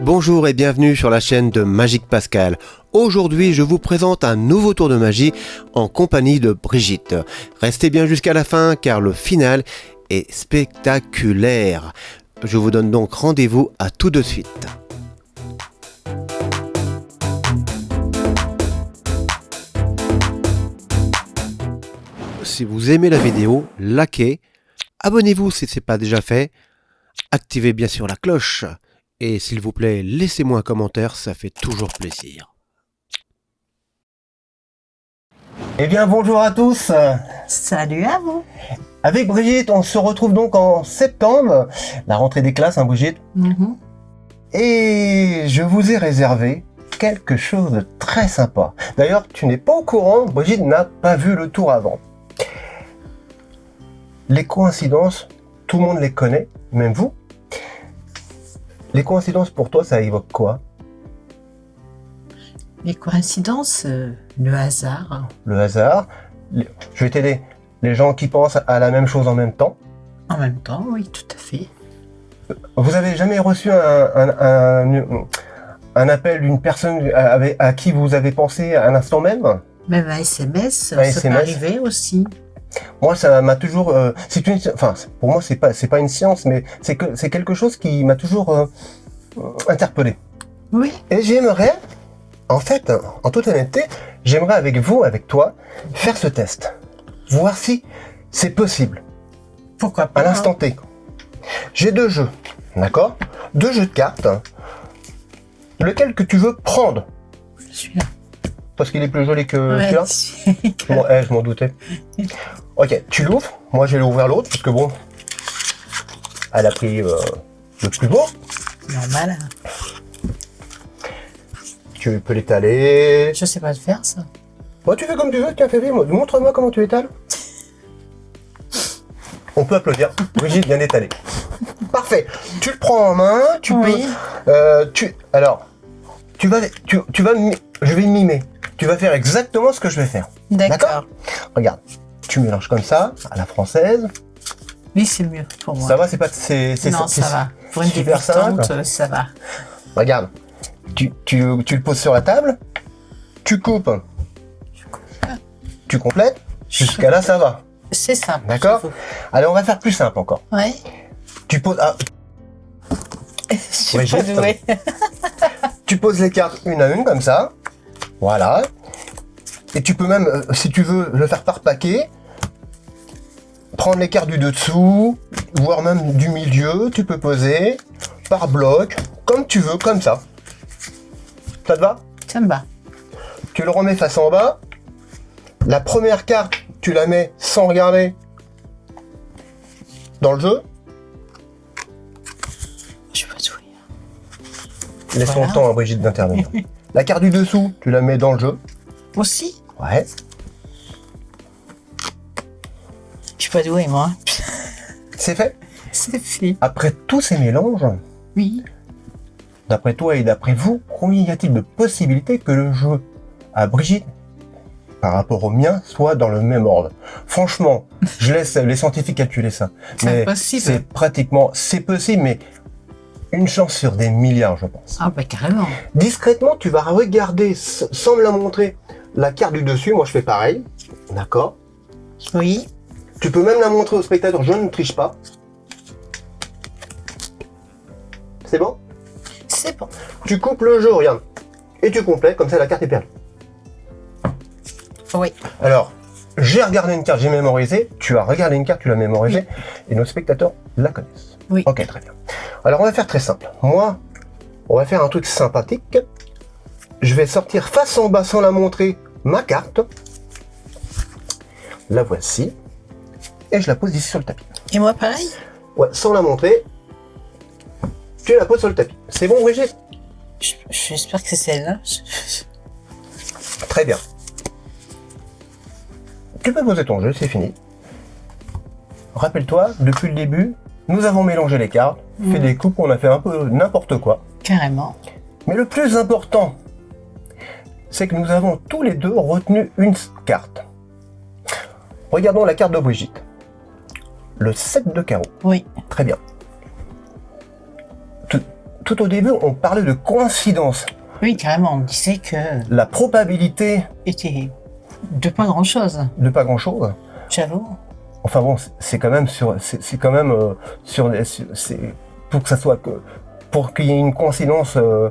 Bonjour et bienvenue sur la chaîne de Magique Pascal. Aujourd'hui, je vous présente un nouveau tour de magie en compagnie de Brigitte. Restez bien jusqu'à la fin car le final est spectaculaire. Je vous donne donc rendez-vous à tout de suite. Si vous aimez la vidéo, likez, abonnez-vous si ce n'est pas déjà fait, activez bien sûr la cloche et s'il vous plaît, laissez-moi un commentaire, ça fait toujours plaisir. Eh bien, bonjour à tous Salut à vous Avec Brigitte, on se retrouve donc en septembre, la rentrée des classes, hein Brigitte Mhm. Et je vous ai réservé quelque chose de très sympa. D'ailleurs, tu n'es pas au courant, Brigitte n'a pas vu le tour avant. Les coïncidences, tout le monde les connaît, même vous. Les coïncidences pour toi, ça évoque quoi? Les coïncidences, euh, le hasard, Le hasard Je vais t'aider. Les gens qui pensent à la même chose en même temps. en même temps, oui, tout à fait. Vous avez jamais reçu un, un- un- un appel d'une personne à qui vous avez pensé à l'instant même? Même un SMS, ça peut SMS. arriver aussi. Moi, ça m'a toujours. euh, c'est une, enfin, pour moi, c'est pas, c'est pas une science, mais c'est que c'est quelque chose qui m'a toujours euh, interpellé. Oui, Et j'aimerais, en fait, en toute honnêteté, j'aimerais avec vous, avec toi, faire ce test, voir si c'est possible pourquoi à pas. l'instant T. J'ai deux jeux, d'accord? Deux jeux de cartes. Lequel que tu veux prendre? Je suis là. Parce qu'il est plus joli que Ouais, celui-là? Bon, eh, je m'en doutais. Ok, tu l'ouvres. Moi, je vais l'ouvrir l'autre, parce que bon, elle a pris euh, le plus beau. Normal. Tu peux l'étaler. Je sais pas le faire, ça. Bon, tu fais comme tu veux, tiens, moi. Montre-moi comment tu étales. On peut applaudir. Brigitte vient d'étaler. Parfait. Tu le prends en main, tu Oui. peux... euh, tu, alors, tu vas, tu, tu vas, je vais mimer. Tu vas faire exactement ce que je vais faire. D'accord? Regarde, tu mélanges comme ça, à la française. Oui, c'est mieux pour moi. Ça va, c'est pas, c'est, non, ça va. Pour une débutante, simple. euh, ça va. Regarde, tu, tu, tu le poses sur la table, tu coupes, tu complètes, jusqu'à là ça va. C'est simple. D'accord. Allez, on va faire plus simple encore. Ouais. Tu poses, ah, Je suis Ouais, pas douée. tu poses les cartes une à une comme ça, voilà. Et tu peux même, euh, si tu veux, le faire par paquet, prendre les cartes du dessous, voire même du milieu, tu peux poser par bloc, comme tu veux, comme ça. Ça te va? Ça me va. Tu le remets face en bas. La première carte, tu la mets sans regarder dans le jeu. Je pas douée. Laisse Voilà. le temps à Brigitte d'intervenir. La carte du dessous, tu la mets dans le jeu. Aussi? Ouais. Suis pas douée, moi. C'est fait. C'est fait. Après tous ces mélanges, Oui. d'après toi et d'après vous, combien y a-t-il de possibilités que le jeu à Brigitte, par rapport au mien, soit dans le même ordre? Franchement, je laisse les scientifiques calculer ça. C'est Mais impossible. C'est pratiquement, c'est possible, mais une chance sur des milliards, je pense. Ah bah carrément. Discrètement, tu vas regarder, sans me la montrer, la carte du dessus. Moi, je fais pareil. D'accord? Oui. Tu peux même la montrer au spectateur. Je ne triche pas. C'est bon? C'est bon. Tu coupes le jeu, regarde. Et tu complètes, comme ça la carte est perdue. Oui. Alors, j'ai regardé une carte, j'ai mémorisé. Tu as regardé une carte, tu l'as mémorisée. Et nos spectateurs la connaissent. Oui. Ok, très bien. Alors, on va faire très simple. Moi, on va faire un truc sympathique. Je vais sortir face en bas sans la montrer ma carte. La voici. Et je la pose ici sur le tapis. Et moi pareil Ouais, sans la montrer. Tu la poses sur le tapis. C'est bon, Brigitte? Je- J'espère que c'est celle-là. Très bien. Tu peux poser ton jeu, c'est fini. Rappelle-toi, depuis le début, nous avons mélangé les cartes, fait Mm. des coupes, on a fait un peu n'importe quoi. Carrément. Mais le plus important, c'est que nous avons tous les deux retenu une carte. Regardons la carte de Brigitte. Le 7 de carreau. Oui. Très bien. Tout, tout au début, on parlait de coïncidence. Oui, carrément, on disait que La probabilité était de pas grand chose, de pas grand-chose. j'avoue. Enfin bon, c'est- quand même sur, c'est quand même euh, sur- c'est pour que ça soit que, pour qu'il y ait une coïncidence euh,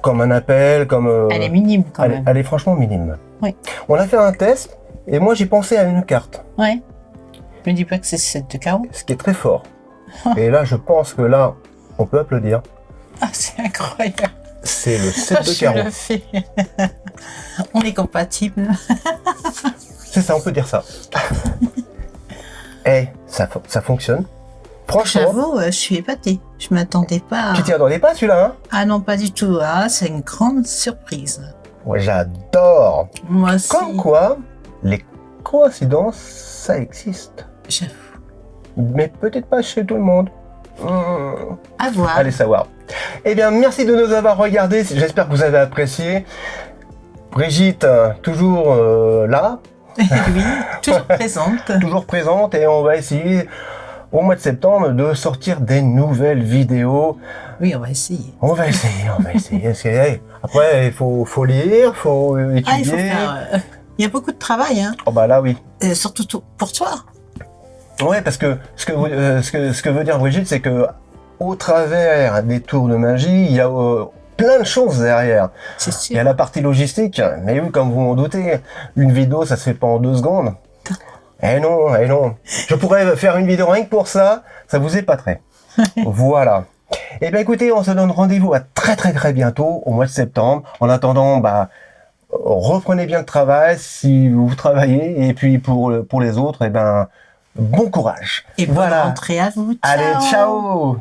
comme un appel, comme. euh, Elle est minime quand elle, même. elle est franchement minime. Oui. On a fait un test et moi j'ai pensé à une carte, Ouais. Me dis pas que c'est cette de carreau. ce qui est très fort. et là, je pense que là, on peut applaudir. Ah, c'est incroyable. C'est le 7 de carreau. le on est compatibles. C'est ça, on peut dire ça. Eh, ça, fo- ça fonctionne. Franchement, J'avoue, euh, je suis épatée. Je m'attendais pas. à- tu t'y attendais pas celui-là, hein? Ah non, pas du tout. Ah, c'est une grande surprise. Ouais, j'adore. Moi aussi. Comme quoi, les coïncidences, ça existe. J'avoue. Mais peut-être pas chez tout le monde. Hmm, À voir. allez savoir. Eh bien, merci de nous avoir regardés. J'espère que vous avez apprécié. Brigitte, euh, toujours euh, là, oui, toujours présente. toujours présente, et on va essayer au mois de septembre de sortir des nouvelles vidéos. Oui, on va essayer. On va essayer, on va essayer. Après, il faut, faut lire, il faut étudier. Ah, il faut faire. euh, Il y a beaucoup de travail, hein. Oh bah là, oui. Euh, surtout tout- pour toi. Ouais, parce que ce que, euh, ce que, ce que veut dire Brigitte, c'est que au travers des tours de magie, il y a euh, plein de choses derrière. Il y a la partie logistique, mais oui, comme vous m'en doutez, une vidéo, ça se fait pas en deux secondes. Eh non, eh non. Je pourrais faire une vidéo rien que pour ça, ça vous épaterait. voilà. Eh bien écoutez, on se donne rendez-vous à très très très bientôt, au mois de septembre. En attendant, bah, reprenez bien le travail si vous travaillez, et puis pour, pour les autres, eh ben, bon courage. Et bonne voilà. rentrée à vous. Allez, Ciao. ciao